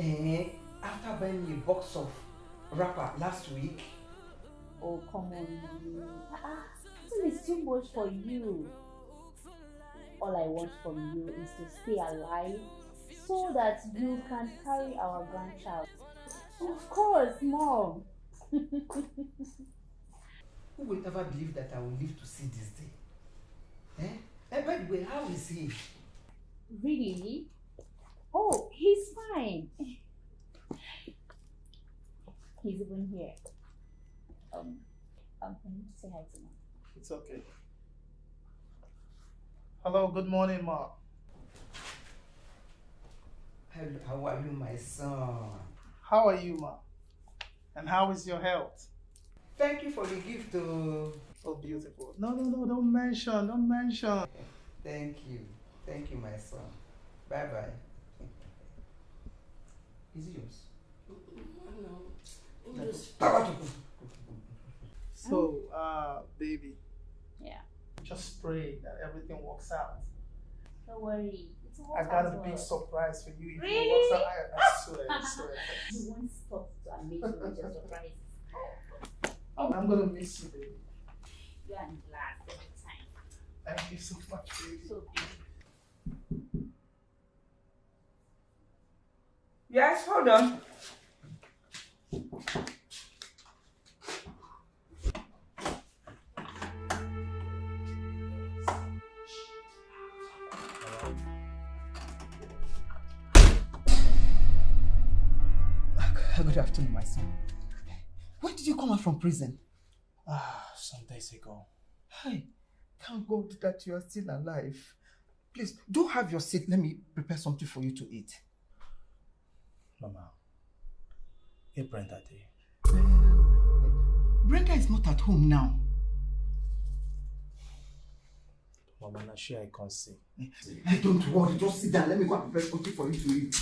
Eh, after buying me a box of wrapper last week, Oh, come on. you. Ah, this is too much for you. All I want from you is to stay alive so that you can carry our grandchild. Of course, Mom. who will ever believe that I will live to see this day? Eh? Eh, by the way, how is he? Really? Oh, he's fine. He's even here. Um, um, can you say hi to Mom? It's okay. Hello, good morning, Ma. Hello, how are you, my son? How are you, Ma? And how is your health? Thank you for the gift. Oh. Oh, beautiful. No, no, no, don't mention, don't mention. Thank you. Thank you, my son. Bye bye bye. Is it yours? No. Just So, uh, baby, Yeah. just pray that everything works out. Don't worry. It's all I got a big surprise for you. If Really? it works out, I, I swear, I swear. You won't stop to amaze me with your surprises. I'm gonna miss you, baby. You are in class every time. Thank you so much, baby. So beautiful. Yes, hold on. Good afternoon, my son. When did you come out from prison? Ah, some days ago. Hey, thank God that you are still alive. Please, do have your seat. Let me prepare something for you to eat. Mama, get Brenda there. Brenda is not at home now. Mama, na sure I can't see. Hey, don't worry, just sit down. Let me go and prepare something for you to eat.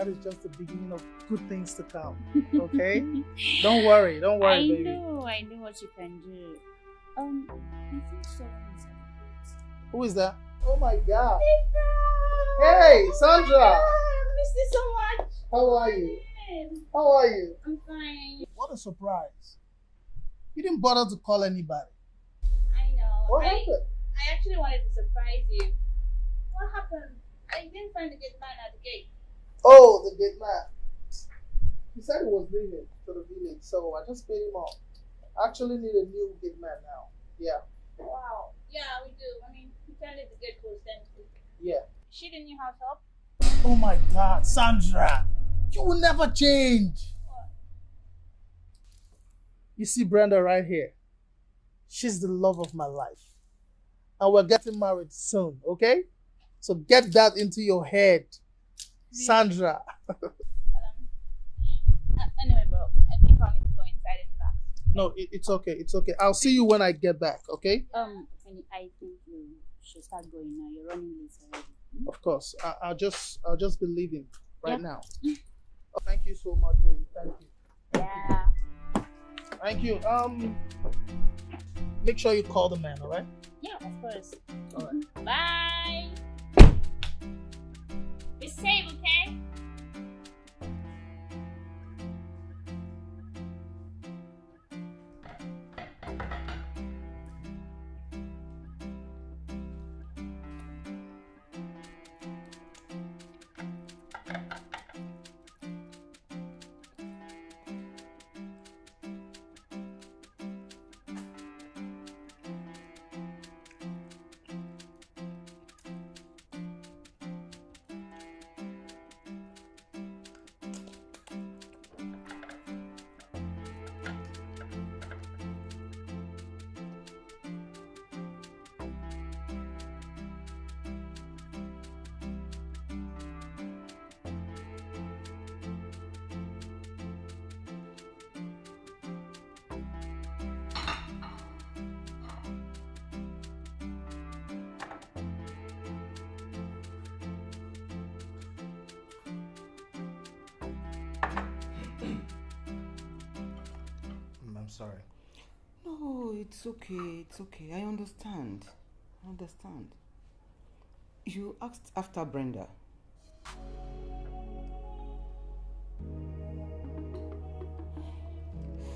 That is just the beginning of good things to come. Okay? don't worry. Don't worry, I baby. know, I know what you can do. Um, I think Who is that? Oh my God. Hey, Sandra. I miss you so much. How are you? How are you? I'm fine. What a surprise. You didn't bother to call anybody. I know. What I, happened? I actually wanted to surprise you. What happened? I didn't find the gate man at the gate. Oh, the gate man. He said he was leaving to the village, so I just paid him off. I actually need a new gate man now. Yeah, Wow. Yeah, we do. I mean, you can leave the gate closed empty. yeah. She the new house help? Oh my God, Sandra, you will never change. You see Brenda right here. She's the love of my life. And we're getting married soon, okay? So get that into your head. Sandra. Um, uh, anyway, bro, I think I'll need to go inside and relax. No, it, it's okay. It's okay. I'll see you when I get back, okay? Um, I think you should start going now. You're running late already. Hmm? Of course. I, I'll just I'll just be leaving right Yeah. now. Oh, thank you so much, baby. Thank you. Yeah. Thank you. Um make sure you call the man, alright? Yeah, of course. All right. Bye. Safe, okay? Sorry. No, it's okay. It's okay. I understand. I understand. You asked after Brenda.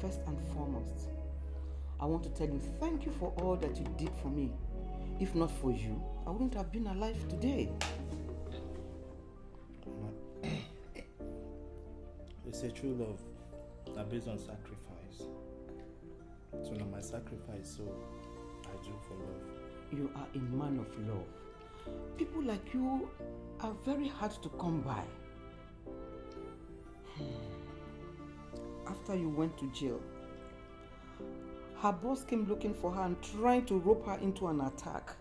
First and foremost, I want to tell you thank you for all that you did for me. If not for you, I wouldn't have been alive today. It's a true love are based on sacrifice. Sacrifice, so I do for love. You are a man of love. People like you are very hard to come by. After you went to jail, her boss came looking for her and trying to rope her into an attack.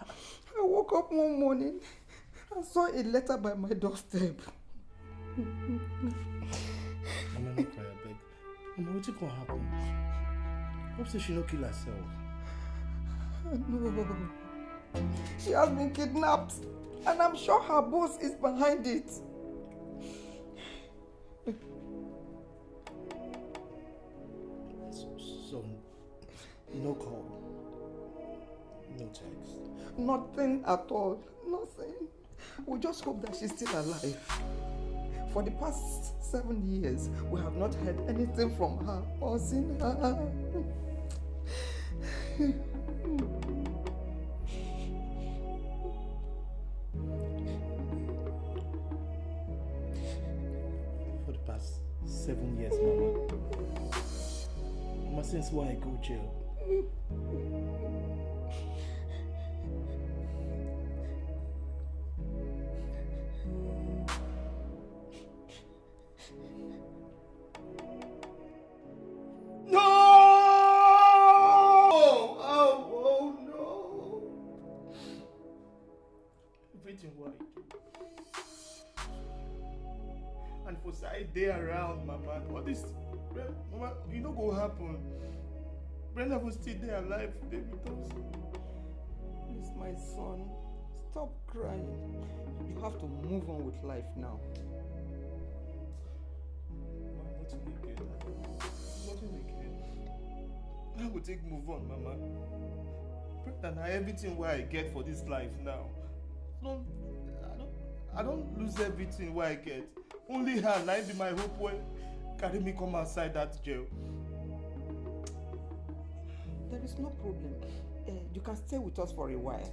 I woke up one morning and saw a letter by my doorstep. Mama, gonna happen? Hope say she no kill herself. No. She has been kidnapped and I'm sure her boss is behind it. So, no call, no text. Nothing at all. Nothing. We just hope that she's still alive. For the past seven years, we have not heard anything from her or seen her. For the past seven years, Mama. Mama, since why I go jail? Was still there alive with us. Please, my son, stop crying. You have to move on with life now. Mama, nothing again. Nothing again. I will take move on, Mama. Brenda, na everything where I get for this life now. No, I don't, I don't lose everything where I get. Only her, im be my hope when carry me come outside that jail. There is no problem. Uh, you can stay with us for a while.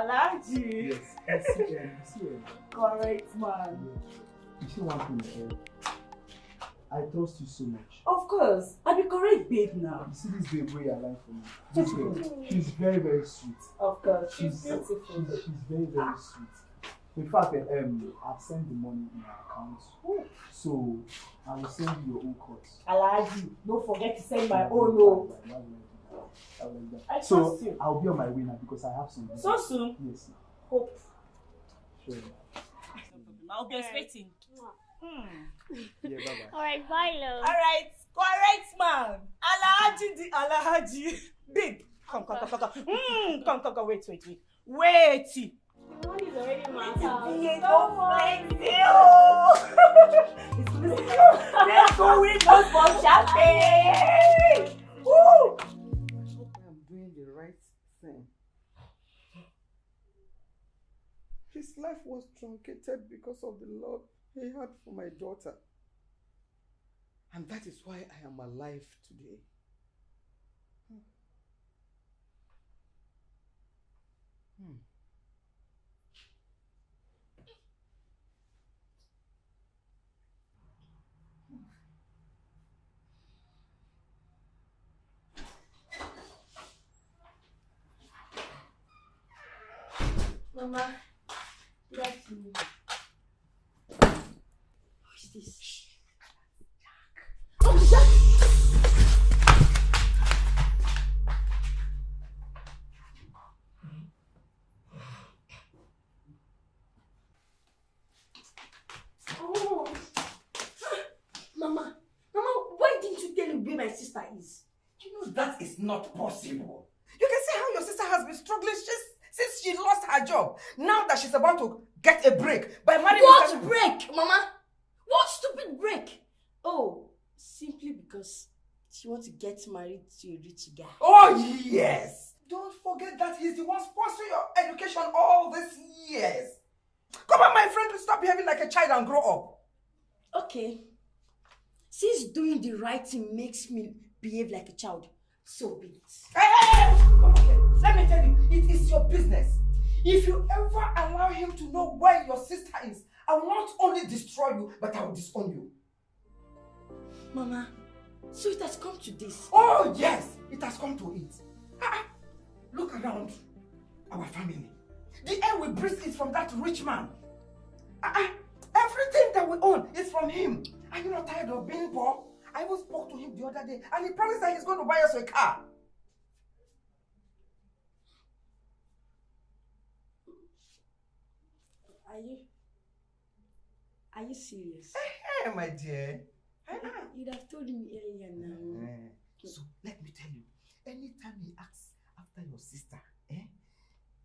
Alhaji. Yes, I see them. I see them. Correct man. You see one thing, eh? I trust you so much. Of course, I be correct babe now. You see this babe where you are lying for me. This girl, she's very, very sweet. Of course, she's She's, beautiful. she's, she's very, very sweet. In fact, eh, um, I've sent the money in her account. So I will send you your own cut. Alhaji, don't forget to send my own oh. Why would I do that? I will like that. I So trust you. I'll be on my way now because I have some. So soon? Yes. Hope. Sure. I'll be expecting. Hmm. Yeah, bye bye. All right, bye, love. All right, correct man. Alhaji the Alhaji. Babe, come, come, come, come, come. Mm, come, come, come. Wait, wait, wait. Wait. The money is already in my Yeah, house. don't flex you. Let's go with us for champagne. Woo! His life was truncated because of the love he had for my daughter. And that is why I am alive today. Hmm. Mama, that's this? Oh, Oh! Mama, Mama, why didn't you tell me where my sister is? You know that is not possible. You can see how your sister has been struggling since, since she lost her job. Now she's about to get a break by marrying What Mr. break, Mama? What stupid break? Oh, simply because she wants to get married to a rich guy. Oh, yes. Don't forget that he's the one sponsoring your education all these years. Come on, my friend, stop behaving like a child and grow up. Okay. Since doing the right thing makes me behave like a child, so be it. Hey, hey, hey. Okay, let me tell you, it is your business. If you ever allow him to know where your sister is, I will not only destroy you, but I will disown you. Mama, so it has come to this. Oh, yes, it has come to it. Ah, ah, look around our family. The air we breathe is from that rich man. Ah, ah, everything that we own is from him. Are you not tired of being poor? I even spoke to him the other day and he promised that he's going to buy us a car. Are you Are you serious? Hey, my dear. You'd have told me earlier now. So let me tell you, anytime he asks after your sister, eh,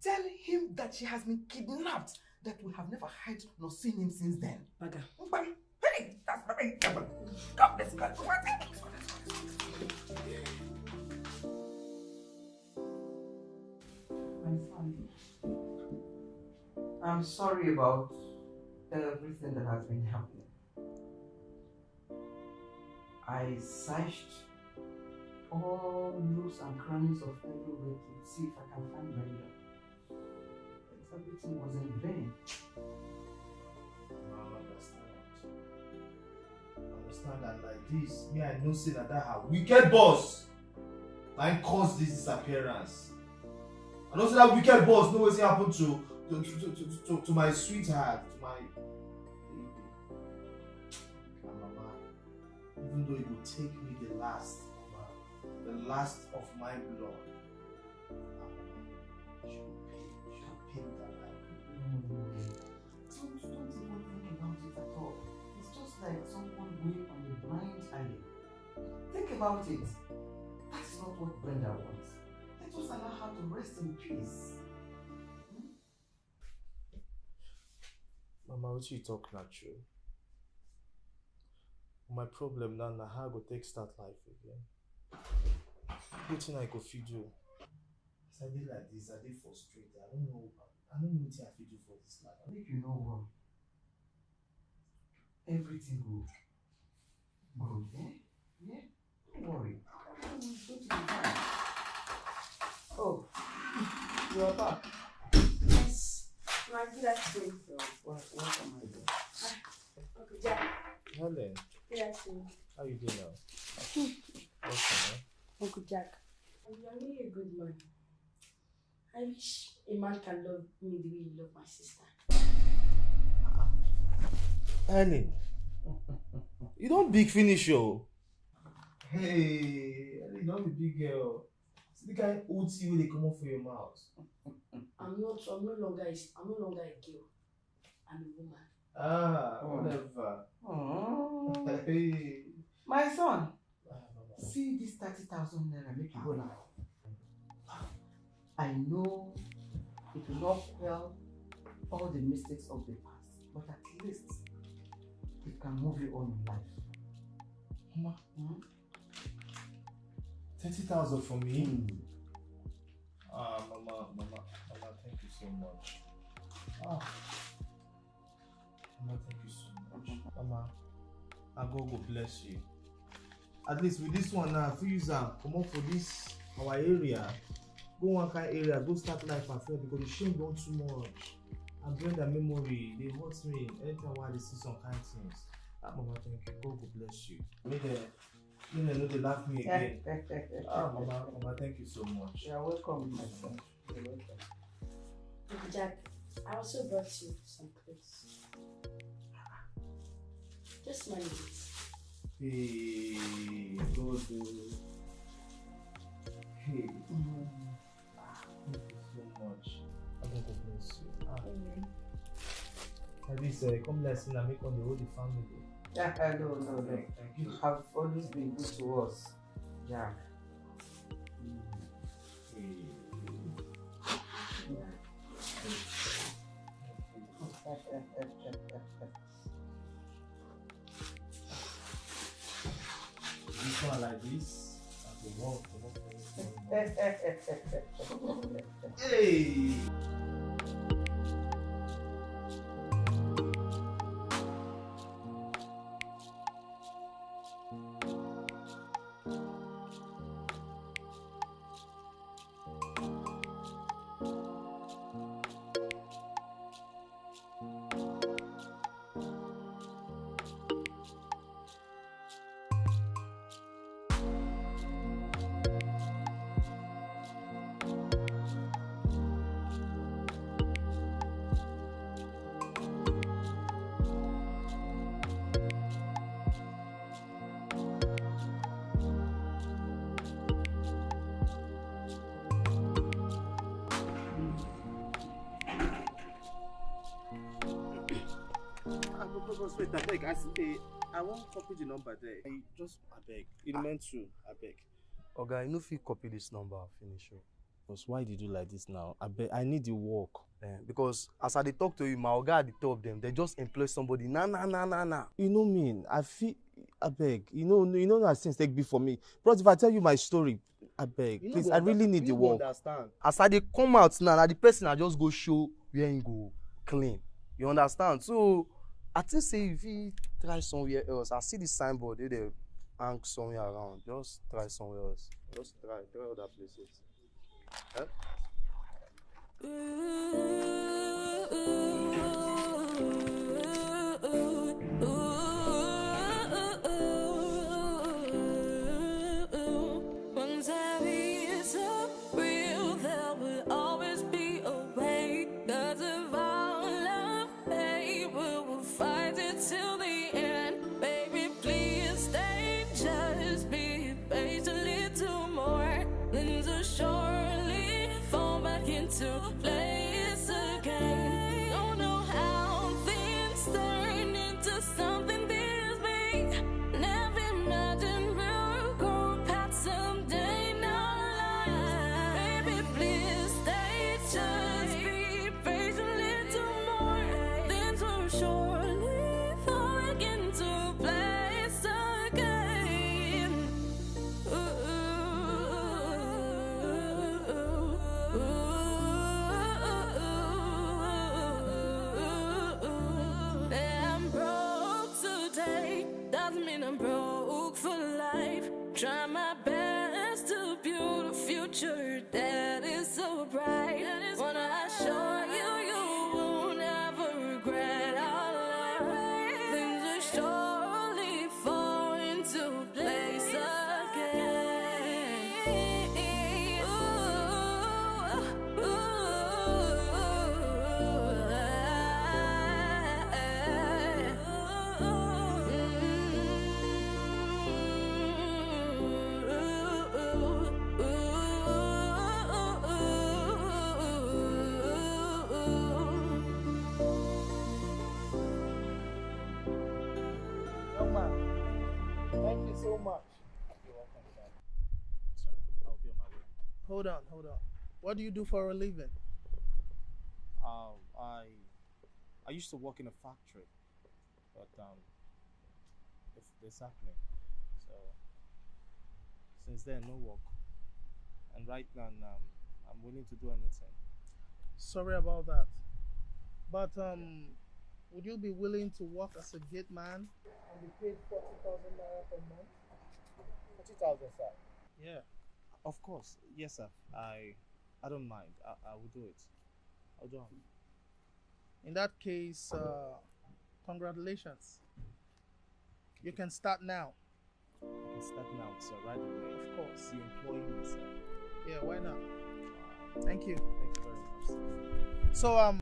tell him that she has been kidnapped, that we have never heard nor seen him since then. Baga. Hey, that's very God bless God. I'm sorry about everything that has been happening. I searched all nooks and crannies of every everywhere to see if I can find Brenda. Everything was in vain. I understand. I understand that like this, me I know say that that her wicked boss na cause this disappearance. I know say that wicked boss know wetin happen to to to to to my sweetheart, to my baby. And mama, even though it will take me the last, the last of my blood. Um, don't, don't even think about it at all. It's just like someone going on a blind alley. Think about it. That's not what Brenda wants. Let us allow her to rest in peace. Mama, talk na true? My problem now na how I go take start life again. Wetin I go fit do? As I dey like this, I dey frustrated. I don't know. I don't know wetin I fit do for this life. Make you know what? Everything will good, eh? Yeah? Don't worry. Fine. Oh, you are back. My. So, what, what am I doing? Uncle Jack. Helen, Good how you doing now? Okay, man. Uncle Jack. You are really a good man. I wish a man can love me the way you love my sister. Helen, you don't big finish o. Hey, Helen, you don be big girl. See the kind old tea wey dey comot for your mouth. I'm not I'm no longer a, I'm no longer a girl. I'm a woman. Ah, Oh. whatever. Oh, Hey. my son, Ah, see this 30,000 naira, make you go now. I know it will not quell all the mistakes of the past, but at least it can move you on in life. Mama, Hmm? thirty thousand for me. Hmm. Ah, mama, mama, mama, thank you so much. Ah, mama, thank you so much. Mama, I God go bless you. At least with this one now, if you use am comot for this our area, go one kind area, go start life afresh because the shame don too much. And bring that memory, they hurt me anytime I dey see some kind things. Ah, mama, thank you. God go bless you. Make dem, make know, they dey laugh me again. Ah, mama, mama, thank you so much. You are welcome, my son. You're welcome. Jack, I also brought you some clothes. Just manage it. Hey, God, oh. Hey, ah, thank you so much. I God go bless you. Ah, at least uh, come let's see na make on the whole the family. Yeah, uh, no, no, no. You have always been good to us. Yeah. Like this. Hey! Copy the number there. I just, beg. It meant to. I beg. Oga, you no fit copy this number finish o. Because why did you like this now? I beg. I need the work. Eh, because as I dey talk to you, my oga at the top dem, they just employ somebody. Na na na na na. You know me. I feel. I beg. You know. You know that things take be for me. Bros, if I tell you my story, I beg. You Please, I really need you the work. understand. As I dey come out now, na the person I just go show where him go clean. You understand? So I think say if he try somewhere else, I see the signboard wey dey hang somewhere around. Just try somewhere else. Just try, try other places. Eh? Once thank you so much. You're welcome, sir. Sorry, I'll be on my way. Hold on, hold on. What do you do for a living? Um, I I used to work in a factory, but um, they sacked me. So since then, no work. And right now, um, I'm willing to do anything. Sorry about that. But um, would you be willing to work as a gate man and be paid forty thousand naira per month? Forty thousand, sir. Yeah. Of course, yes, sir. I I don't mind. I, I will do it. I'll do it. In that case, uh, congratulations. You can start now. I can start now, sir. Right away. Of course. You employ me, sir. Yeah, why not? Thank you. Thank you very much, sir. So um.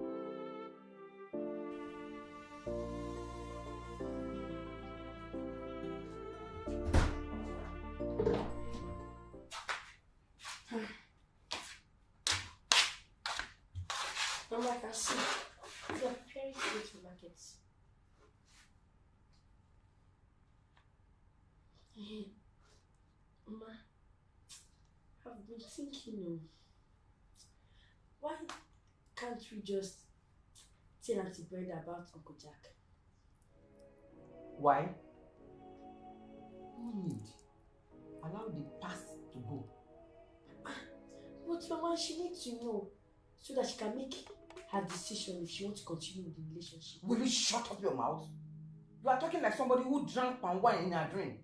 Been thinking, oh, why can't we just tell Auntie Brenda about Uncle Jack. Why? No need. Allow the past to go. But Mama, she needs to know so that she can make her decision if she wants to continue with the relationship. Will you shut up your mouth? You are talking like somebody who drank palm wine in a dream.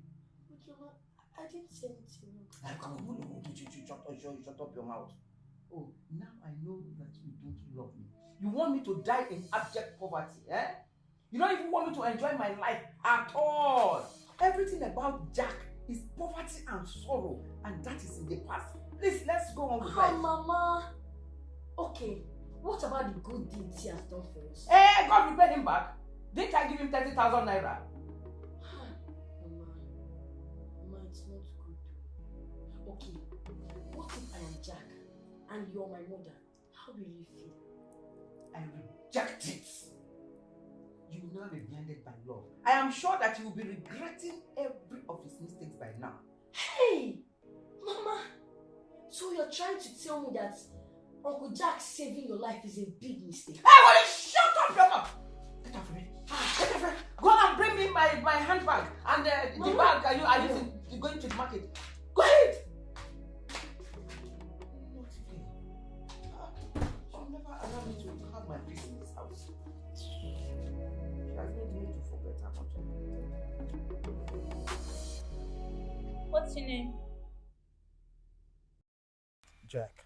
But Mama, I didn't say anything. Come on, who- who did you- you shut up, shut, shut up your mouth. Oh, now I know that you don't love me. You want me to die in abject poverty, eh? You don't even want me to enjoy my life at all. Everything about Jack is poverty and sorrow, and that is in the past. Please, let's go on with Oh, life. Mama. Okay, what about the good deeds he has done for us? Eh, God will him back. Didn't I give him 30,000 naira? And you're my mother? How will you feel? I reject it. You will not be blinded by love. I am sure that you will be regretting every of his mistakes by now. Hey, Mama. So you're trying to tell me that Uncle Jack saving your life is a big mistake? Hey, will you shut up your mouth? Get off me. Get off me. Go and bring me my, my handbag and uh, the Mama. bag are you are to going to the market. What's your name? Jack.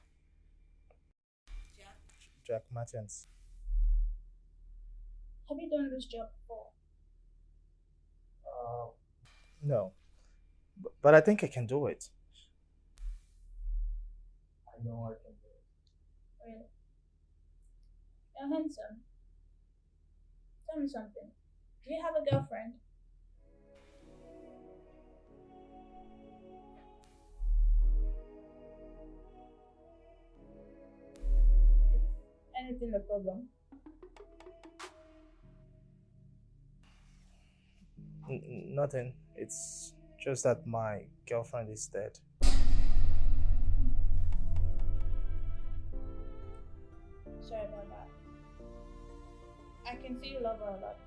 Jack. Jack Martins. Have you done this job before? Uh, no. B- But I think I can do it. I know I can do it. Really? You're handsome. Tell me something. Do you have a girlfriend? Anything the problem? N- nothing. It's just that my girlfriend is dead. Sorry about that. I can see you love her a lot.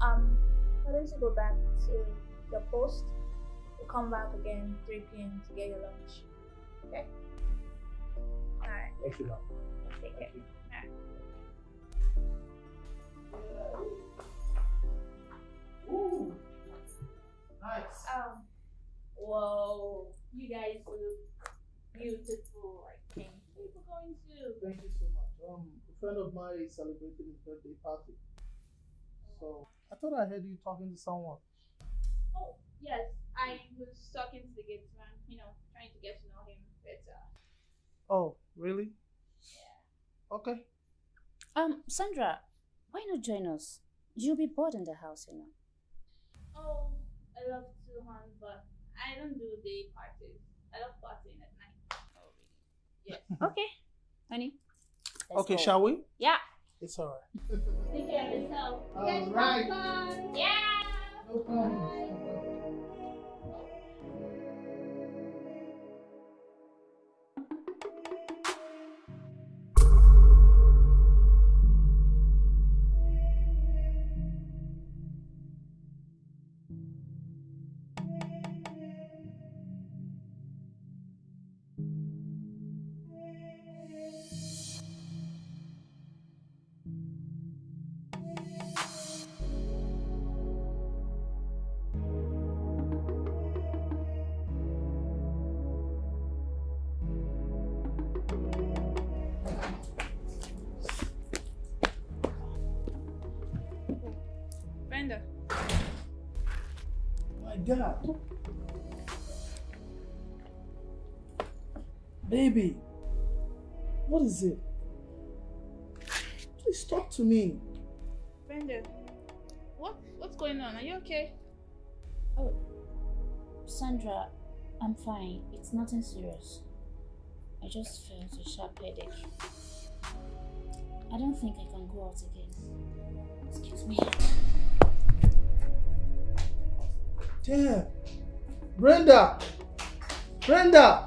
Um, why don't you go back to your post? We'll come back again 3 p.m. to get your lunch. Okay? Alright. Thank you, love. Take care. Alright. Ooh. Nice. Um, whoa. You guys look beautiful. I think people going to. Thank you so much. Um, a friend of mine is celebrating his birthday party. So I thought I heard you talking to someone. Oh, yes. I was talking to the gatesman, you know, trying to get to know him better. Oh, really? Yeah. Okay. Um, Sandra, why not join us? You'll be bored in the house, you know. Oh, I love to hunt, but I don't do day parties. I love partying at night. Oh, really? Yes. Okay, honey. let's okay, go. shall we? Yeah. It's alright. Take care of yourself. Have Alright. Yeah. No problem. Baby, what is it? Please talk to me. Brenda. What? What's going on? Are you okay? Oh, Sandra, I'm fine. It's nothing serious. I just felt a sharp headache. I don't think I can go out again. Excuse me. Damn. Brenda! Brenda!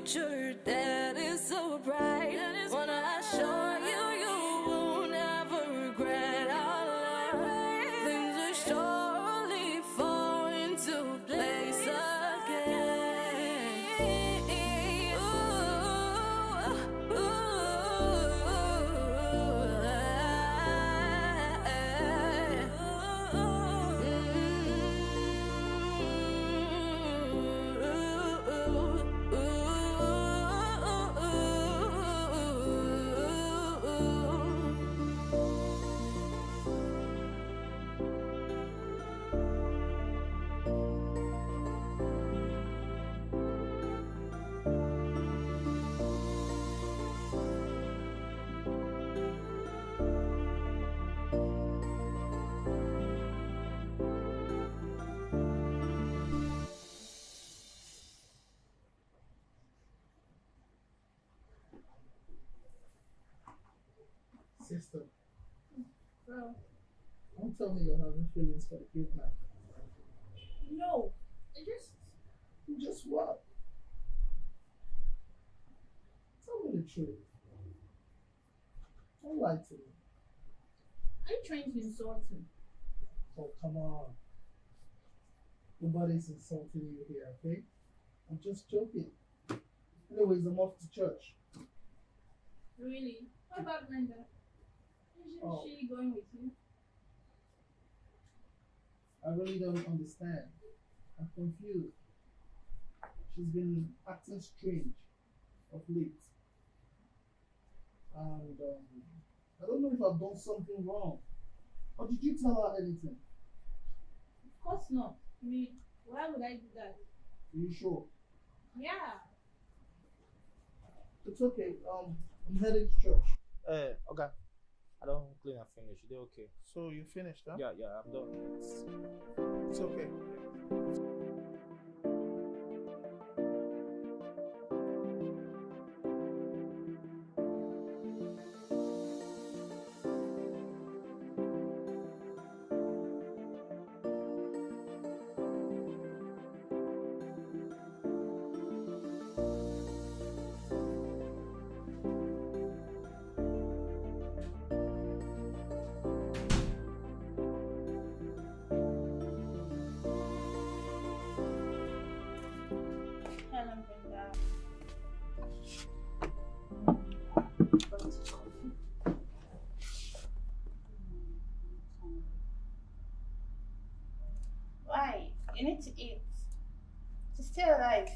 Future that is so bright. Sister, Bro, don't tell me you're having feelings for the kid man. no. I just Just what? Tell me the truth. Don't lie to me. are you trying to insult me? Oh, come on. Nobody's insulting you here, okay? I'm just joking. Anyways, I'm off to church. Really? What about Brenda? Is she, Oh. she going with you? I really don't understand. I'm confused. She's been acting strange of late. And um, I don't know if I've done something wrong. Or did you tell her anything? Of course not. I mean, why would I do that? Are you sure? Yeah. It's okay. Um, I'm heading to church. Uh, okay. I don't clean and finish. They okay. So you finished, huh? Yeah, yeah, I'm done. It's okay. To eat. To stay alive.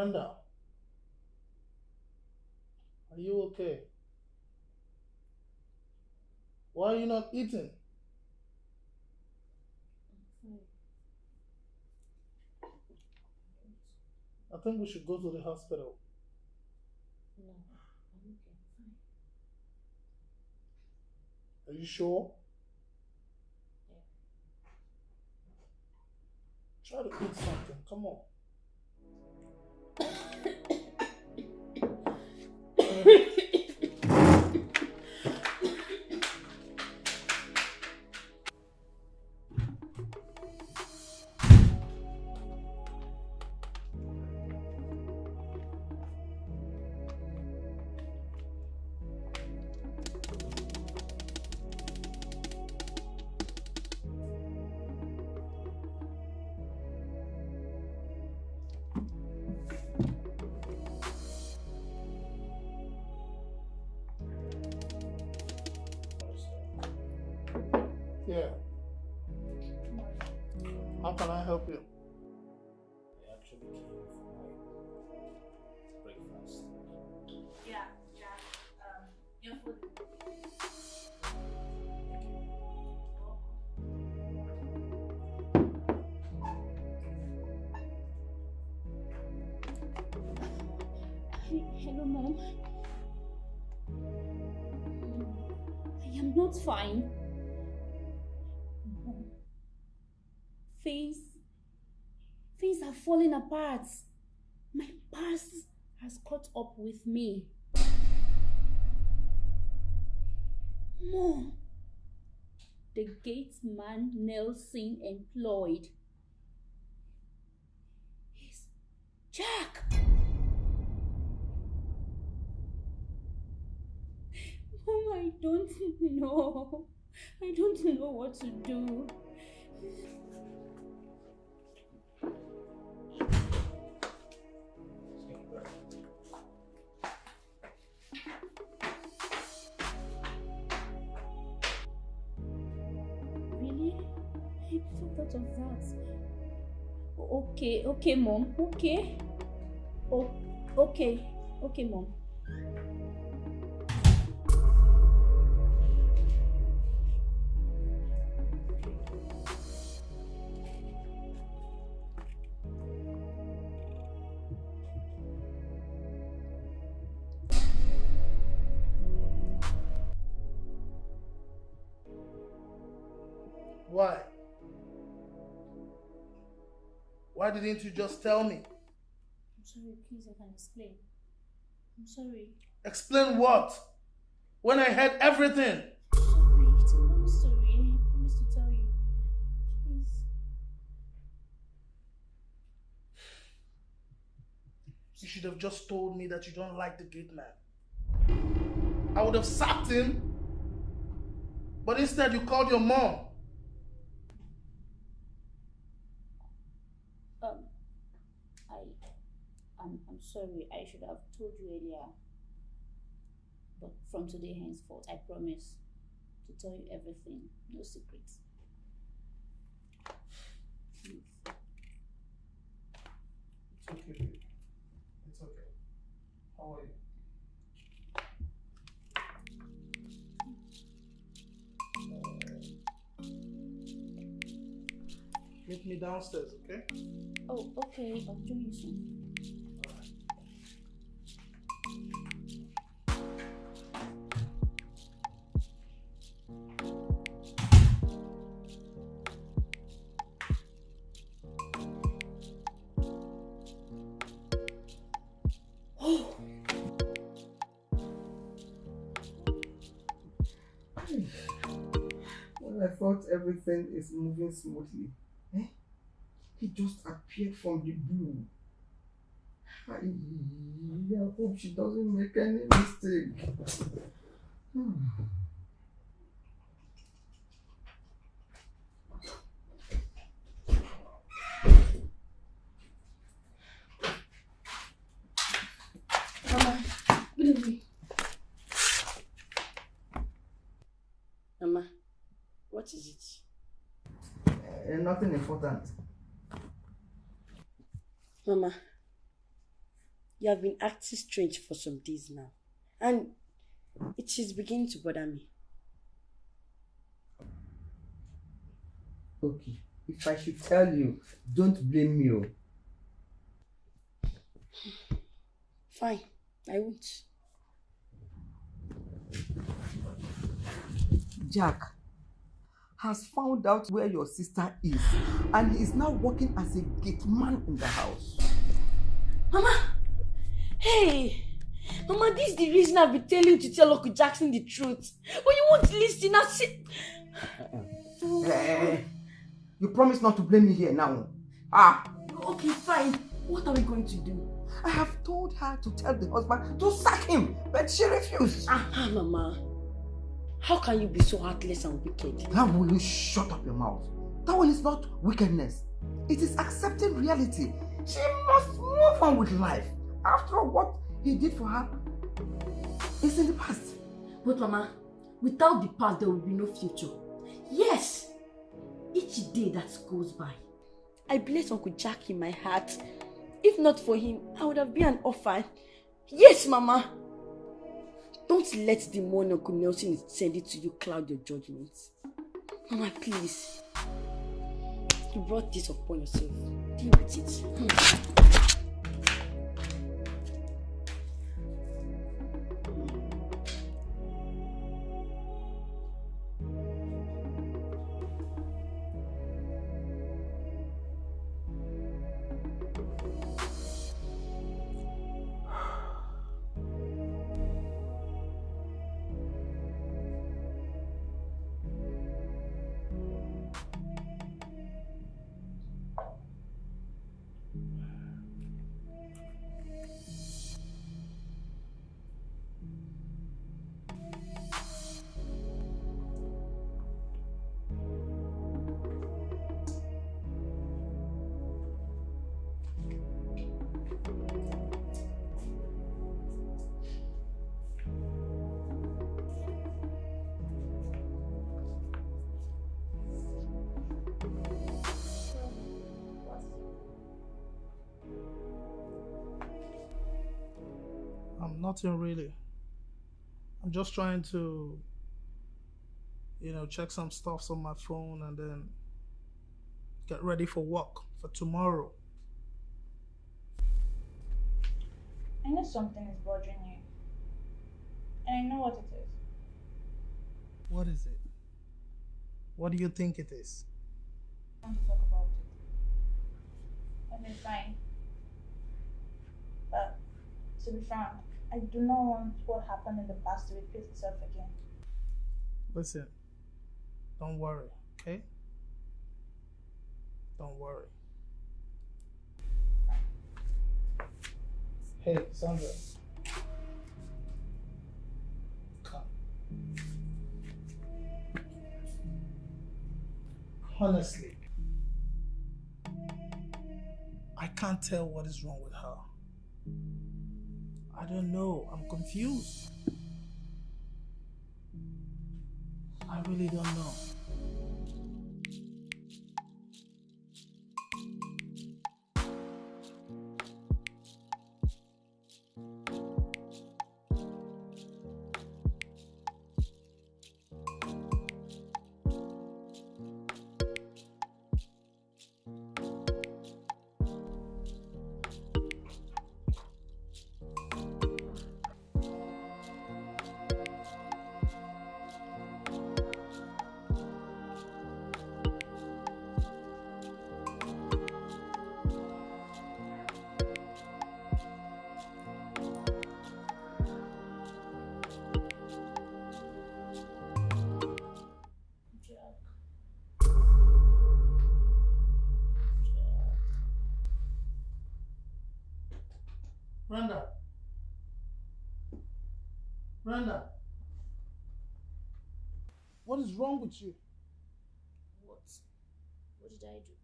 Brenda, are you okay? Why are you not eating? I think we should go to the hospital. No, I'm okay. Fine. Are you sure? Yeah. Try to eat something. Come on. Yeah. How can I help you? I actually came for my breakfast. Yeah, Jack. Um, your food. Hello, mom. I am not fine. Falling apart. My past has caught up with me. Mom, the gate man Nelson employed is Jack. Mom, I don't know. I don't know what to do. Never thought of that. Okay, okay, mom. Okay. Oh, okay, okay, mom. Why didn't you just tell me? I'm sorry, please, I can explain. I'm sorry. Explain what? When I heard everything. I'm sorry, it's a long story. I promise to tell you. Please. You should have just told me that you don't like the gate man. I would have sacked him. But instead, you called your mom. Um, I, I'm, sorry. I should have told you earlier. But from today henceforth, I promise to tell you everything. No secrets. Please. It's okay, babe. It's okay. How are you? Meet me downstairs, okay? Oh, okay. I'll join you soon. Everything is moving smoothly, eh? He just appeared from the blue. I, I hope she doesn't make any mistake. Hmm. Mama, good evening. Mama, what is it? Eh, nothing important. Mama, you have been acting strange for some days now, and it is beginning to bother me. Okay, if I should tell you, don't blame me. oh. Fine, I won't. Jack has found out where your sister is and is now working as a gate man in the house. Mama! Hey! Mama, this is the reason I've been telling you to tell Uncle Jackson the truth. But you won't listen. Now sit. Eh, you promise not to blame me here now. Ah, Okay, fine. What are we going to do? I have told her to tell the husband to sack him, but she refused. Ah, Mama. How can you be so heartless and wicked? How will you shut up your mouth? That one is not wickedness. It is accepting reality. She must move on with life. After what he did for her is in the past. But Mama, without the past, there will be no future. Yes. Each day that goes by, I bless Uncle Jack in my heart. If not for him, I would have been an orphan. Yes, Mama. Don't let the money Uncle Nelson is sending to you cloud your judgment. Mama, please. You brought this upon yourself. Deal with it. Hmm. Nothing really. I'm just trying to, you know, check some stuffs on my phone and then get ready for work for tomorrow. I know something is bothering you. And I know what it is. What is it? What do you think it is? I want to talk about it. And it's fine. But to be frank, I do not want what happened in the past to repeat itself again. Listen, don't worry, okay? Don't worry. Hey, Sandra. Come. Honestly, I can't tell what is wrong with her. I don't know. I'm confused. I really don't know. Wrong with you? What? What did I do?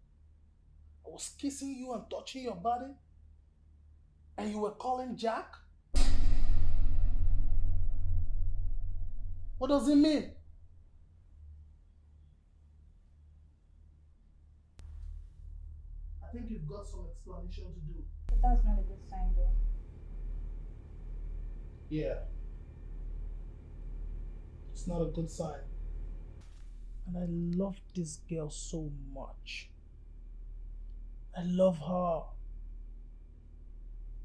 I was kissing you and touching your body, and you were calling Jack? What does it mean? I think you've got some explanation to do. But that's not a good sign, though. Yeah. It's not a good sign. And I love this girl so much. I love her.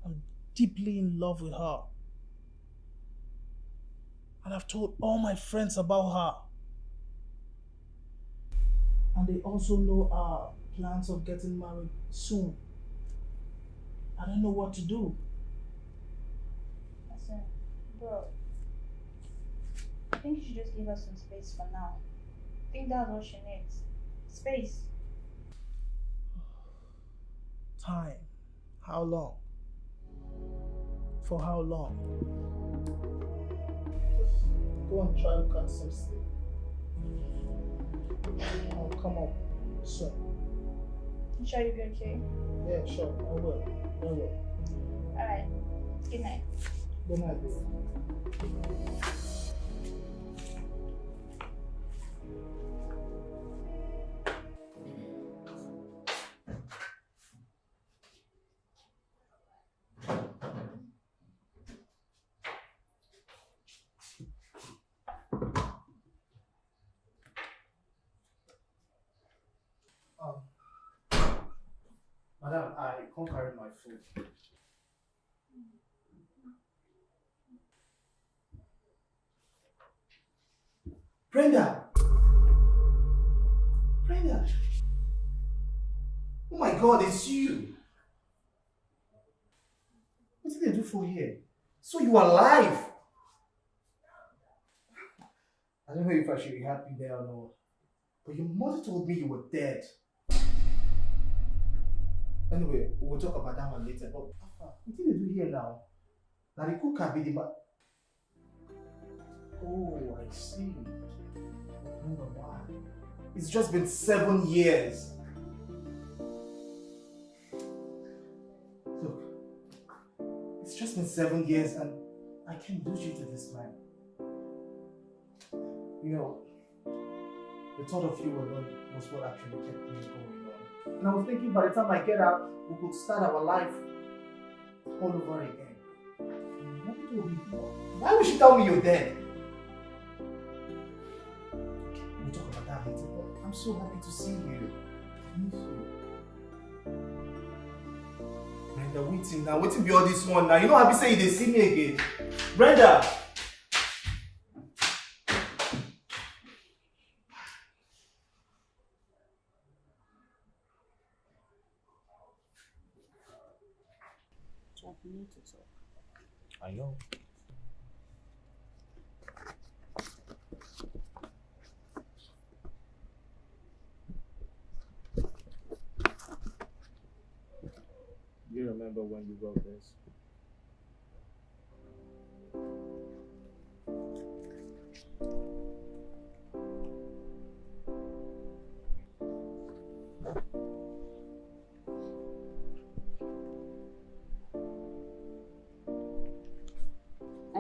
I'm deeply in love with her. And I've told all my friends about her. And they also know our plans of getting married soon. I don't know what to do. Listen, bro. I think you should just give us some space for now. I think that's what she needs. Space. Time. How long? For how long? Just go and try to cut some sleep. I'll come up soon. You sure you'll be okay? Yeah, sure. I will. I will. Alright. Good night. Good night, baby. Brenda! Brenda! Oh my god, it's you! What did they do for here? So you are alive! I don't know if I should be happy there or not. But your mother told me you were dead. Anyway, we'll talk about that one later. But what did they do here now? Now the cook can be the Oh, I see. I remember why. It's just been seven years. Look, it's just been seven years and I can't lose you to this man. You know, the thought of you alone was what actually kept me going. And I was thinking by the time I get out, we could start our life all over again. Why would she tell me you're dead? We'll talk about that later, but I'm so happy to see you. Miss you. Brenda, waiting now. Waiting be all this one now. You know happy say you dey see me again. Brenda! I know. You remember when you wrote this?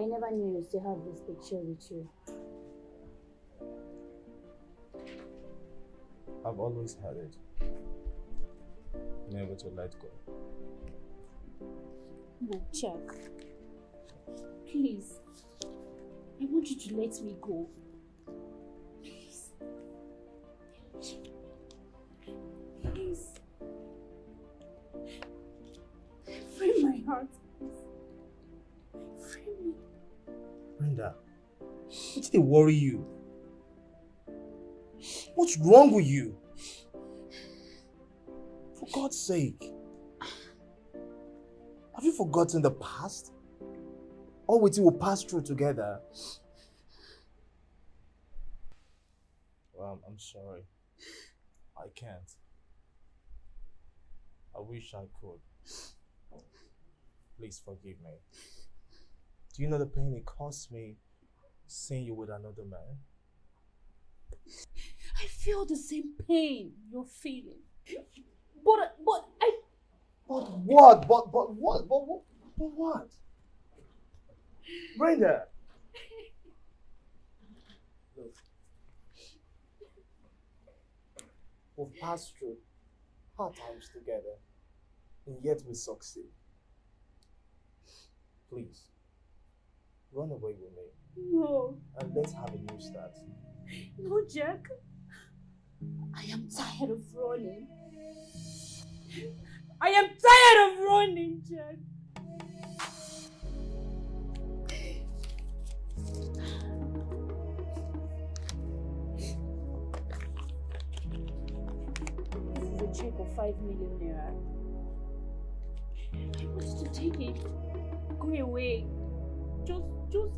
I never knew you still have this picture with you. I've always had it. Never to let go. No, Jack. Please. I want you to let me go. Worry you? What's wrong with you? For God's sake. Have you forgotten the past? All we will pass through together. Well, I'm sorry. I can't. I wish I could. Please forgive me. Do you know the pain it cost me seeing you with another man? I feel the same pain you're feeling. But, uh, but I. But what? But, but what? But what? But what? Brenda! Look. We've passed through hard times together, and yet we succeed. Please, run away with me, No. and let's have a new start. No, Jack. I am tired of running. I am tired of running, Jack. This is a check of 5 million naira. I want to take it. Go away. Just, just,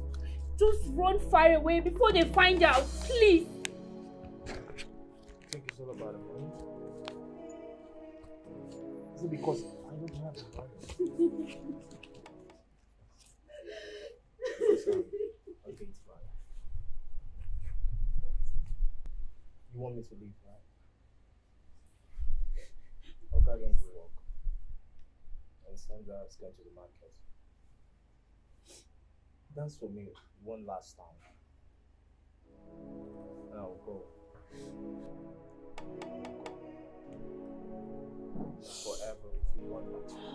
just run far away before they find out. Please. think it's all about the money? Is it because I don't have the money? Sorry. Okay, it's fine. You want me to leave, right? Okay, I don't go work. And Sandra has gone to the market. Dance for me one last time. And I'll go. Forever if you want me to.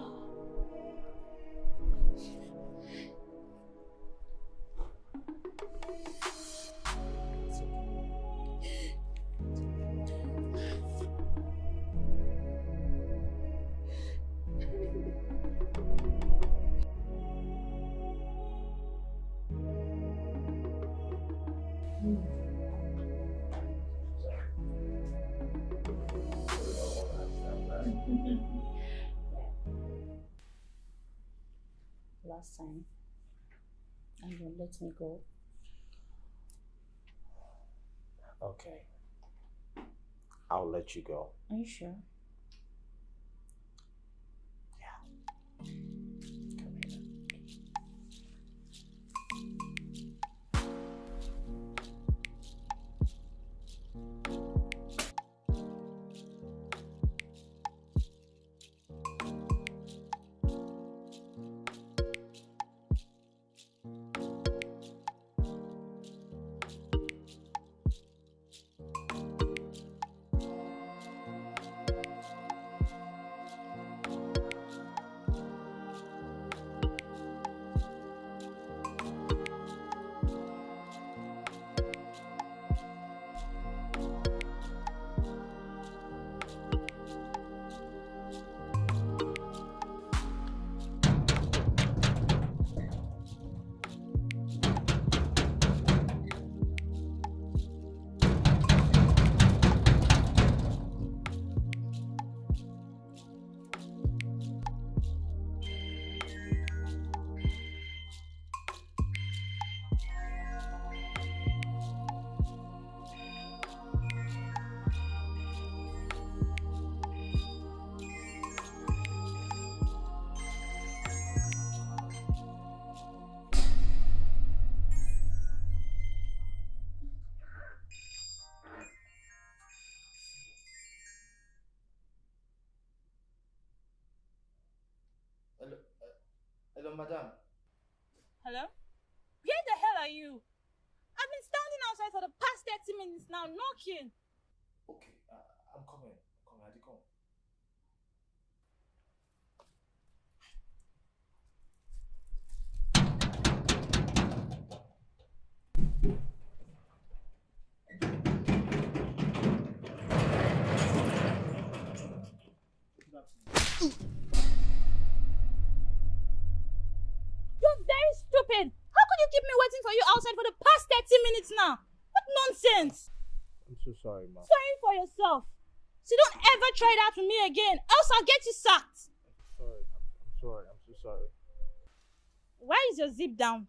Time, and you let me go. Okay. I'll let you go. Are you sure? Hello, madam. Hello? Where the hell are you? I've been standing outside for the past 30 minutes now, knocking. Okay, uh, I'm coming. I'm coming. I come. You're stupid. How could you keep me waiting for you outside for the past 30 minutes now? What nonsense. I'm so sorry, ma. Sorry for yourself. So don't ever try that with me again, else I'll get you sacked. Sorry. I'm, I'm sorry. I'm so sorry. Why is your zip down?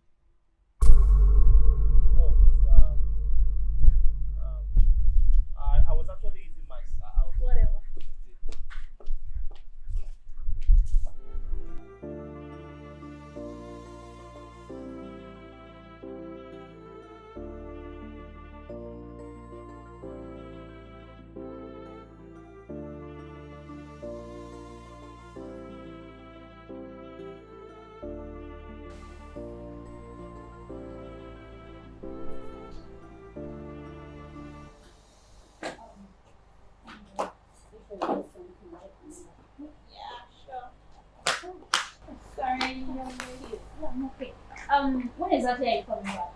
Sorry, young lady. Yeah, okay. Um, when exactly are you coming back?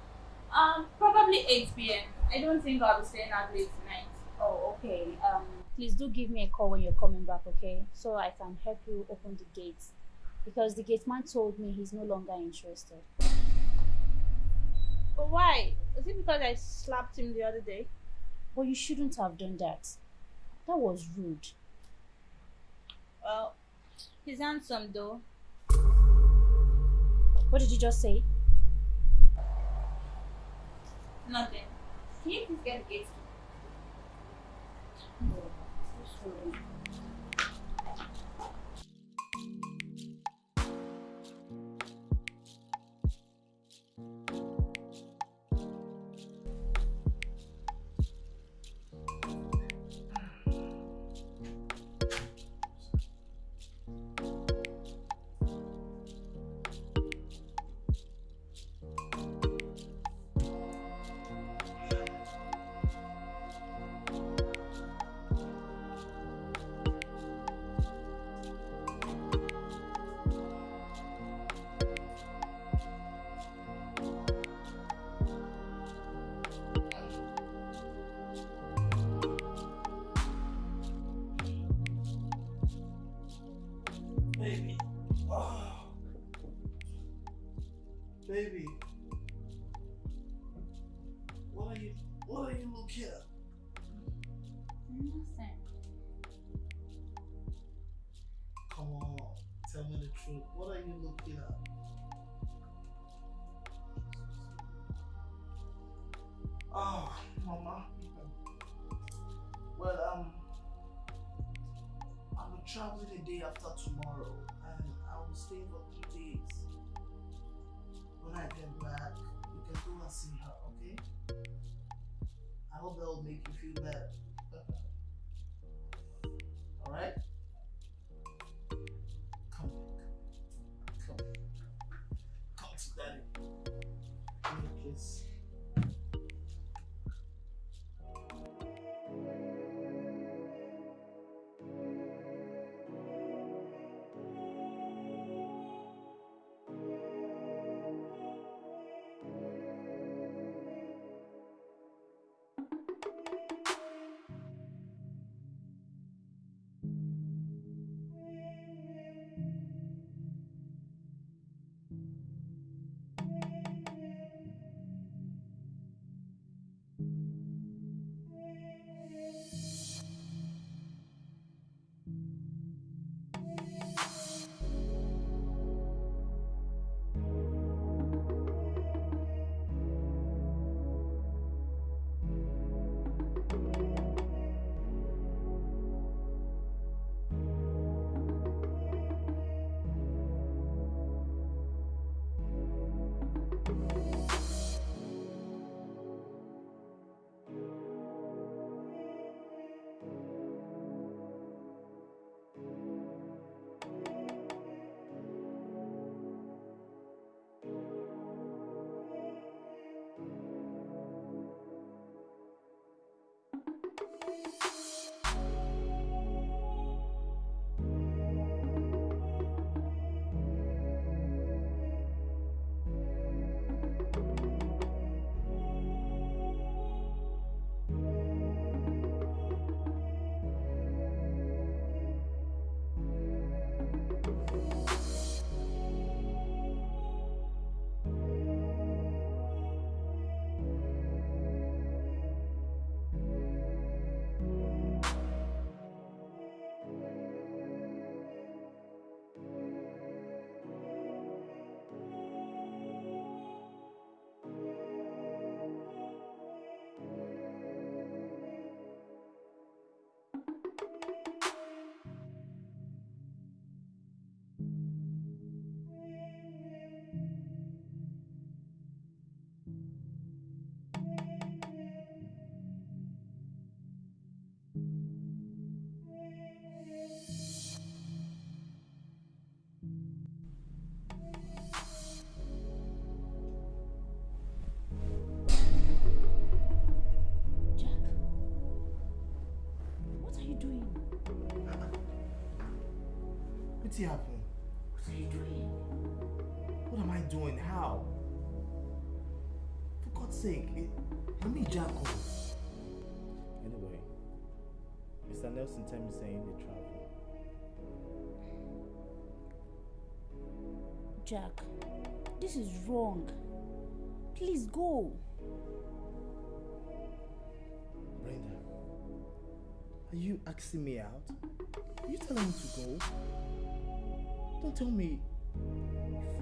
Um, probably 8 p.m. I don't think I'll be staying out late tonight. Oh, okay. Um, please do give me a call when you're coming back, okay? So I can help you open the gates. Because the gate man told me he's no longer interested. But why? Is it because I slapped him the other day? But you shouldn't have done that. That was rude. Well, he's handsome though. What did you just say? Nothing. Can you please get the gate? looking? Day after tomorrow, What's happening? What are you doing? What am I doing? How? For God's sake, it, I'm me, Jacko. Anyway, Mr. Nelson tell me saying they travel. Jack, this is wrong. Please go. Brenda, are you asking me out? Are you telling me to go? Don't tell me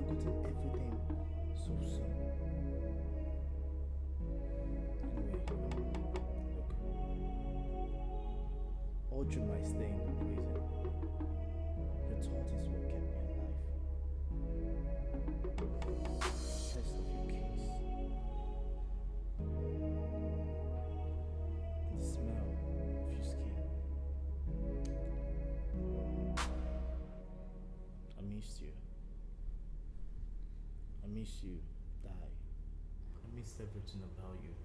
you've forgotten everything so soon. Anyway, look. All through my stay in the prison, your thought is what kept me alive. Miss you, Die. I miss everything about you.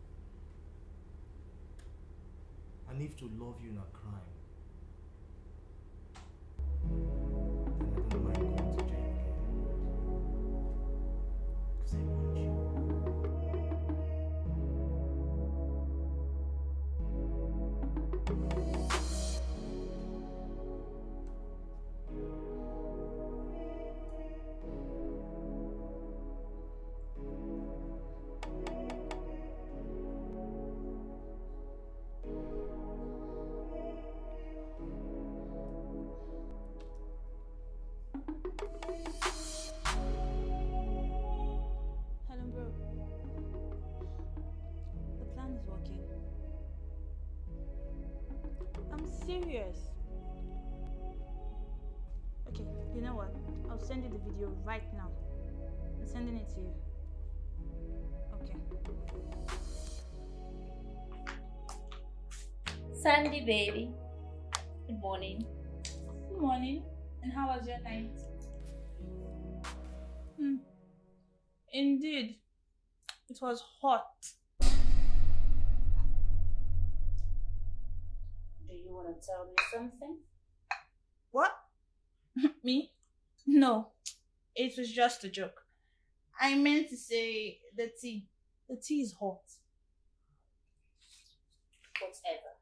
And if to love you not crime, serious. Okay, you know what? I'll send you the video right now. I'm sending it to you. Okay. Sandy, baby. Good morning. Good morning. And how was your night? Hmm. Indeed. It was hot. To tell me something? What? Me? No. It was just a joke. I meant to say the tea. The tea is hot. Whatever.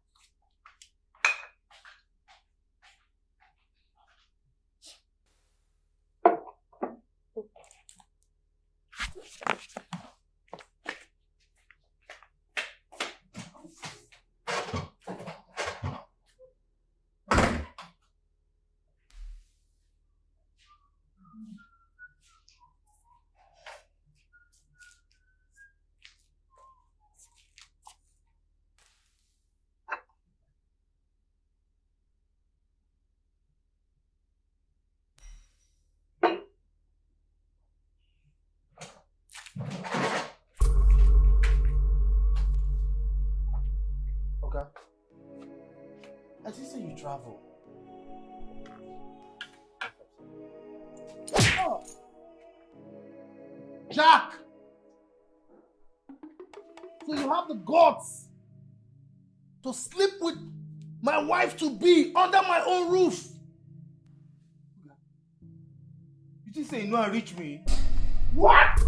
You travel. Oh, Jack! So you have the guts to sleep with my wife to be under my own roof. You just say you know I reach me. What?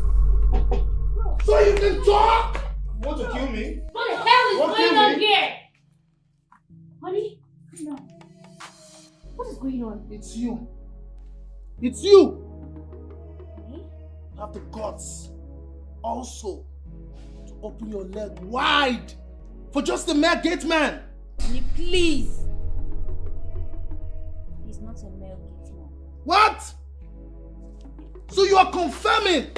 So you can talk? You want to kill me? What the hell is What going you on here? On? It's you. It's you. Honey? You have the guts also to open your leg wide for just a mere gate man. Honey, please. He's not a male gate man. What? So you are confirming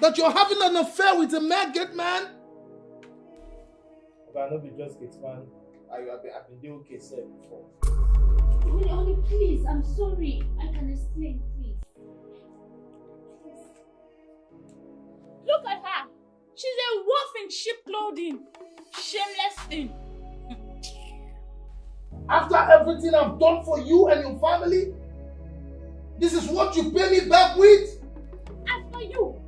that you're having an affair with a mere gate man? Okay, I know be just get man. I have been, I've been doing okay sir before. Honey, honey, please. I'm sorry. I can explain, please. look at her. She's a wolf in sheep clothing. Shameless thing. After everything I've done for you and your family, this is what you pay me back with? As for you,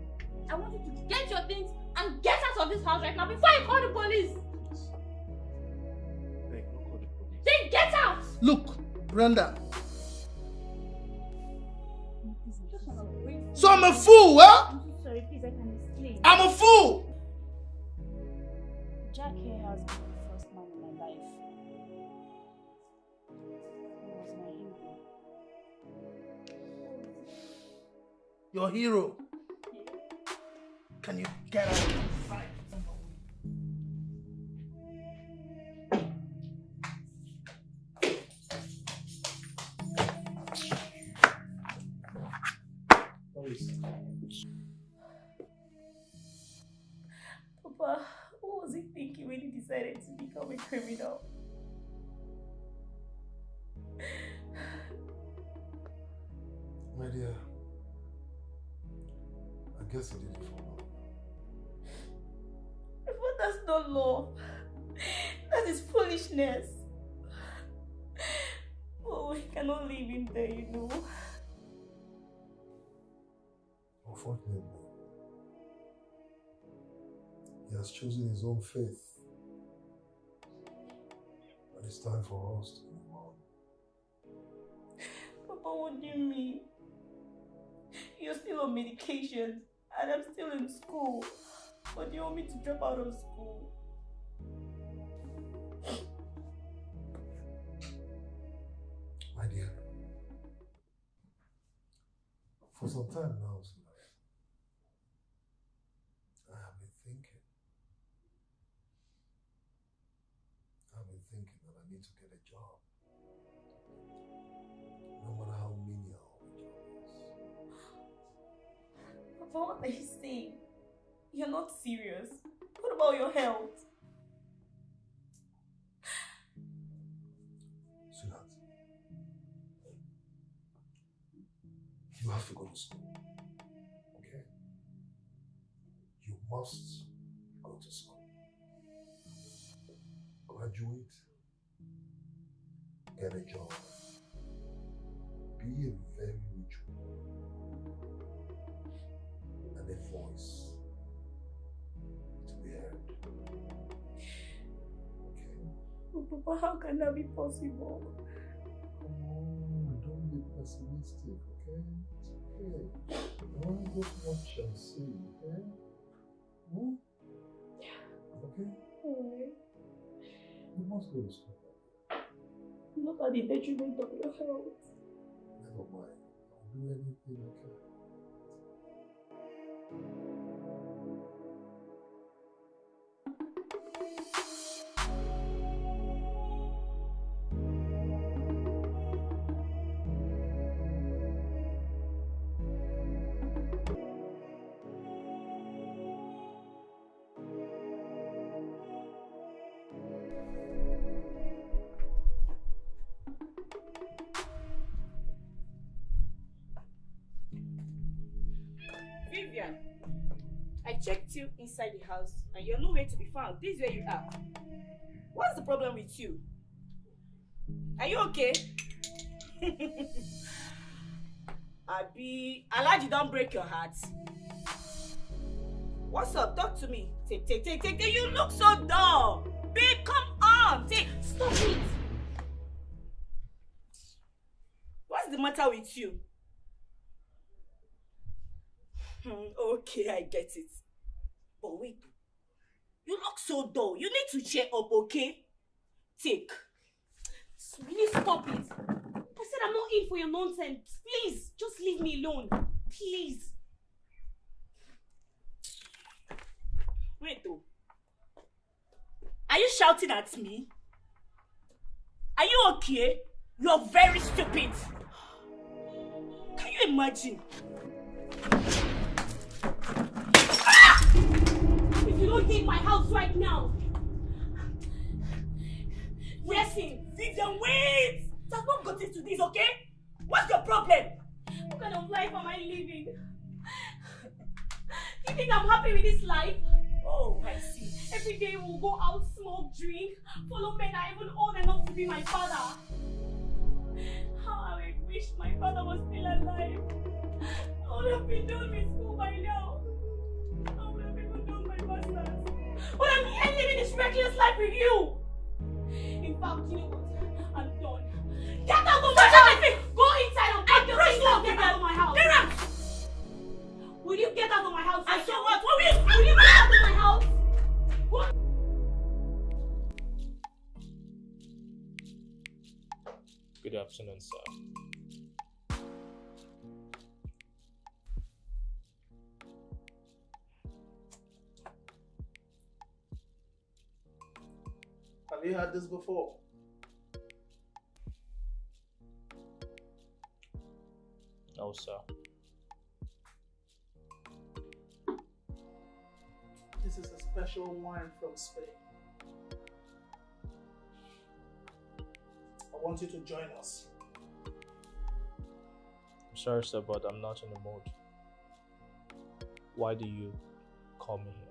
I want you to get your things and get out of this house right now before I call the police. Beg, call the police. Then get out. Look, Brenda. Just wanna wait. So I'm a fool, huh? I'm so sorry. Please, I can explain. I'm a fool. Jack here has been the first man in my life. He was my hero. Your hero. Can you get out decided to become a criminal? My dear, I guess he did it for love. But that's not love. That is foolishness. Oh, we cannot leave him there, you know. Unfortunately, he has chosen his own faith. It's time for us to move on. Papa, what do you mean? You're still on medication, and I'm still in school. But you want me to drop out of school? My dear, for some time now, For what are you saying? You're not serious. What about your health? Sweetheart, you have to go to school. Okay? You must go to school. Graduate, get a job, be a very Papa, how can that be possible? Come on, don't be pessimistic, okay? It's okay. Only God what shall say, okay? Hmm? Okay? Alright. You must go to school. Not at the detriment of your health. Never mind. I'll do anything I can. Vivian, I checked you inside the house and you're nowhere to be found. This is where you are. What's the problem with you? Are you okay? Abi, Alhaji don't break your heart. What's up? Talk to me. Take, take, take, take, take. You look so dull. Babe, come on. Take. Stop it. What's the matter with you? Hmm, okay, I get it. But wait. You look so dull. You need to cheer up, okay? Take. Please stop it. I said I'm not in for your nonsense. Please, just leave me alone. Please. Wait though. Are you shouting at me? Are you okay? You're very stupid. Can you imagine? Don't my house right now. Listen, Vivian, wait! That's not got into this, okay? What's your problem? What kind of life am I living? You think I'm happy with this life? Oh, I see. Every day we'll go out, smoke, drink, follow men I even old enough to be my father. How I wish my father was still alive. I would have been done with school by now. Master's. But I'm here living this reckless life with you. In fact, you know what? I'm done. Get out of my house! Go inside and pack your things and get out of my house! Get out! Will you get out of my house? I right saw what? What will you Will you get out of my house? What? Good afternoon, sir. Have you had this before? No, sir. This is a special wine from Spain. I want you to join us. I'm sorry, sir, but I'm not in the mood. Why do you call me here?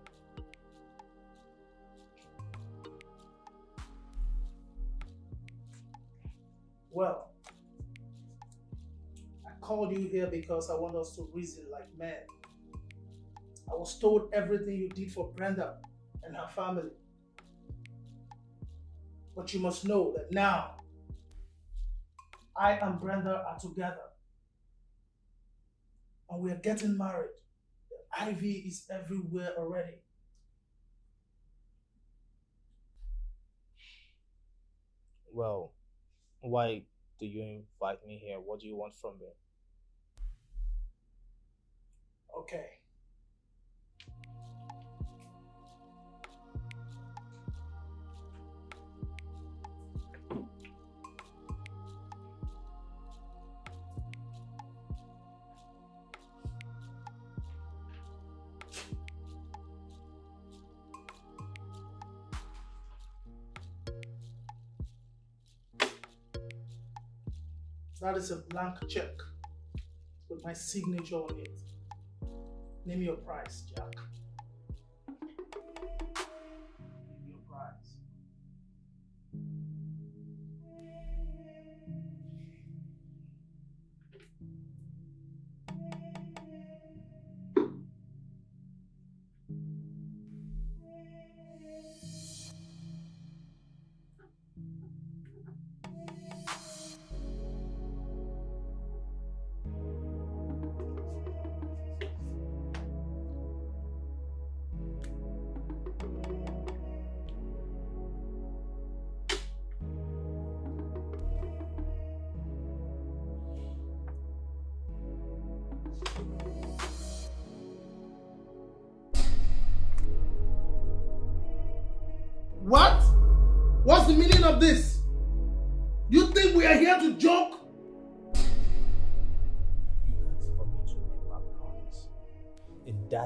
Well, I called you here because I want us to reason like men. I was told everything you did for Brenda and her family. But you must know that now, I and Brenda are together. And we are getting married. The ivy is everywhere already. Well, why do you invite me here? What do you want from me? Okay. That is a blank check. with my signature on it. Name your price, Jack.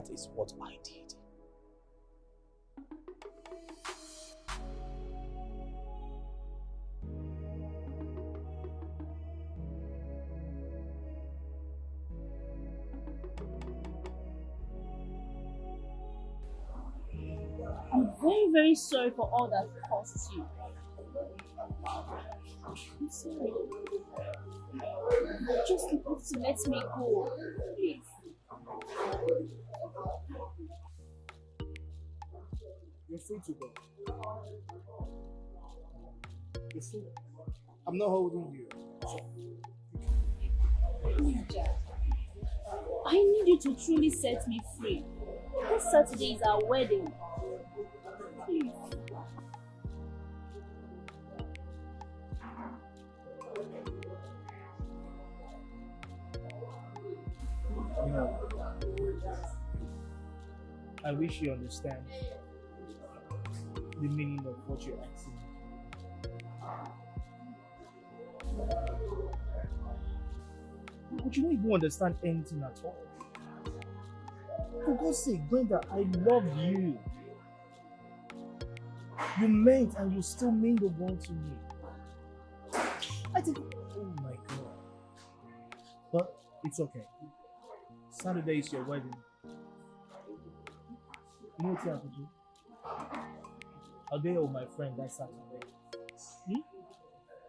That is what I did. I'm very, very sorry for all that cost you. I'm sorry. Just to let me go. Please. You're free to go. You're free. I'm not holding you. I need you to truly set me free. This Saturday is our wedding. Please. You know, I wish you understand the meaning of what you're asking. But you don't even understand anything at all. For God's sake, Brenda, I love you. You meant and you still mean the world to me. I think, oh my God. But it's okay. Saturday is your wedding. You know what's happening? I'll be with my friend that Saturday. Hmm?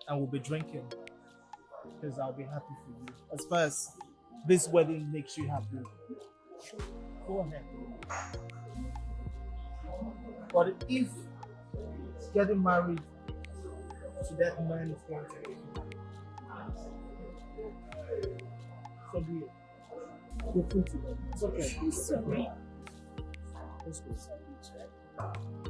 And we'll be drinking. Because I'll be happy for you. As far as this wedding makes you happy, go ahead. But if getting married to that man is going to be so be it. You're free to go. It's okay. I'm sorry. Let's go.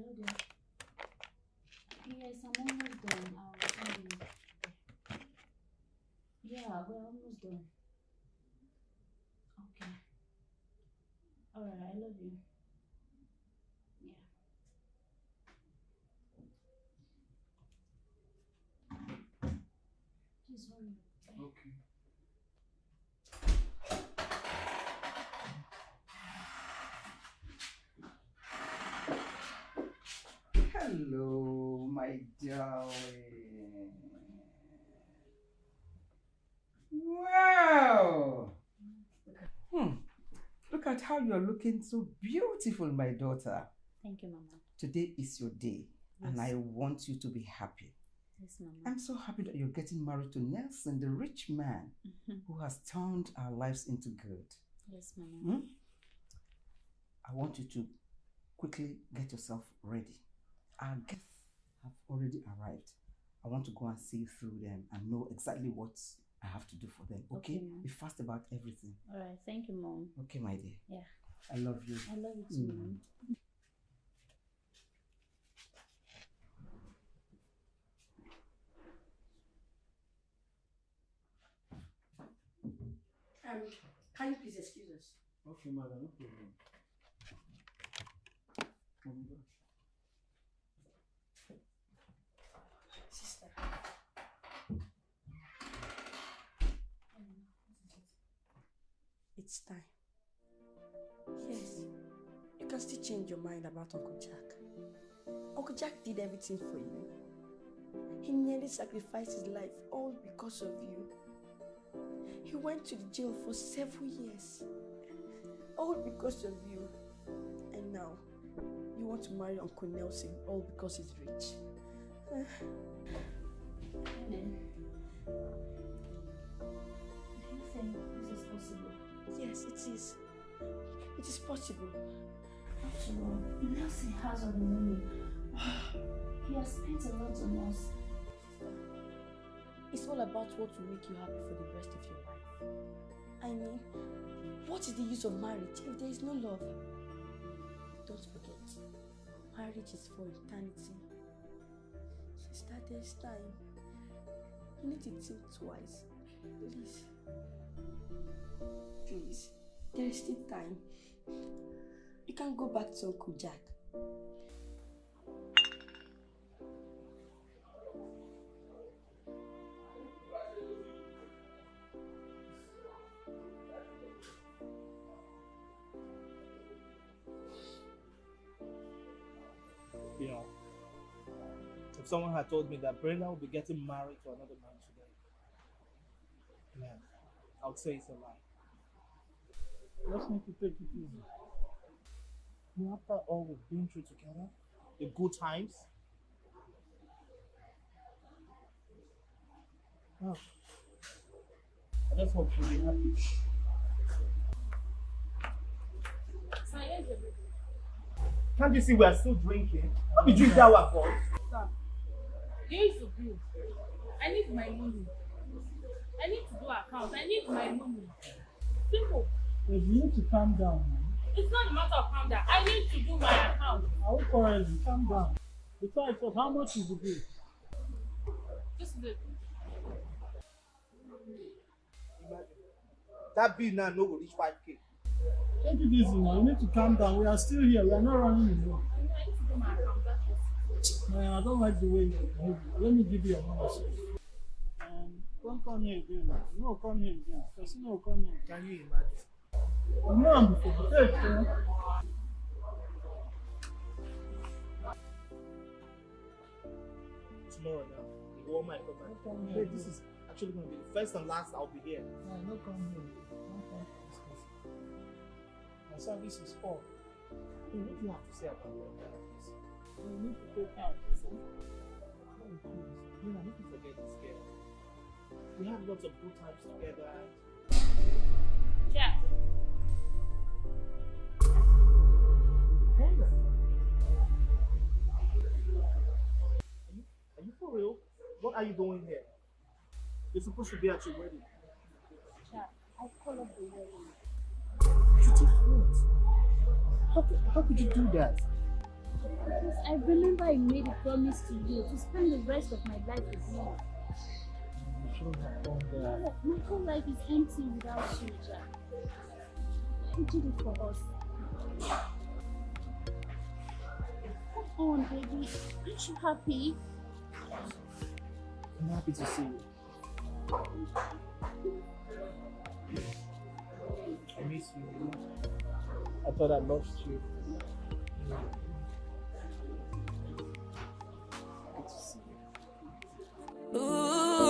Hello there. Yes, I'm almost done. I'll send you. Yeah, we're almost done. Okay. Alright, I love you. Yeah. Just one minute. Okay. Hello, my darling. Wow. Hmm. Look at how you're looking so beautiful, my daughter. Thank you, Mama. Today is your day, and I want you to be happy. Yes, Mama. I'm so happy that you're getting married to Nelson, the rich man Mhm. who has turned our lives into good. Yes, Mama. Hmm? I want you to quickly get yourself ready. Our guests have already arrived. I want to go and see through them and know exactly what I have to do for them. Okay? Okay, Be fast about everything. All right. Thank you, Mom. Okay, my dear. Yeah. I love you. I love you too, Mm. Mom. Um, can you please excuse us? Okay, madam, no problem. Can still change your mind about Uncle Jack. Uncle Jack did everything for you. He nearly sacrificed his life all because of you. He went to the jail for several years, all because of you. And now, you want to marry Uncle Nelson all because he's rich. Then, do you think this is possible? Yes, it is. It is possible. After all, Nelson has all the money. He has spent a lot on us. It's all about what will make you happy for the rest of your life. I mean, what is the use of marriage if there is no love? Don't forget, marriage is for eternity. Sister, there's time. You need to think twice. Please. Please. There is still time. You can go back to Uncle Jack. You know, if someone had told me that Brenda would be getting married to another man today, man, I would say it's a lie. Just need to take it easy. After all we've been through together, the good times. Oh, I just hope you'll be happy. Can't you see we are still drinking? How did you hear our voice? Sir, here is the bill. I need my money. I need to do account. I need my money. Simple. You need to calm down. It's not a matter of calm down. I need to do my account. I will quarrel you. Calm down. Besides, what, how much is the bill? This is it. That bill now no go reach 5k. Take it easy now. You need to calm down. We are still here. We are not running away. I need to do my account. Just Man, I don't like the way you behave. Let me give you money. sir. Um, don't come here again. No, come here again. Person no come here. Can you imagine? You know I'm before. Take eh? Tomorrow now, the woman might come back. come Hey, here. this is actually going to be the first and last I'll be here. No, no come here. No come for this person. My service is off. Hey, what do you have to say about all that? please? You need to take out. Oh, please. You know, I need to forget this girl. We had lots of good times together. Yeah. Are you, are you for real? What are you doing here? You're supposed to be at your wedding. Jack, I call up the wedding. You did what? How could, how could you do that? Because I remember I made a promise to you to spend the rest of my life with you. You shouldn't have done that. My whole life is empty without you, Jack. You did it for us. Come on, baby. Aren't you happy? I'm happy to see you. I miss you. I thought I lost you. Good to see you. Ooh,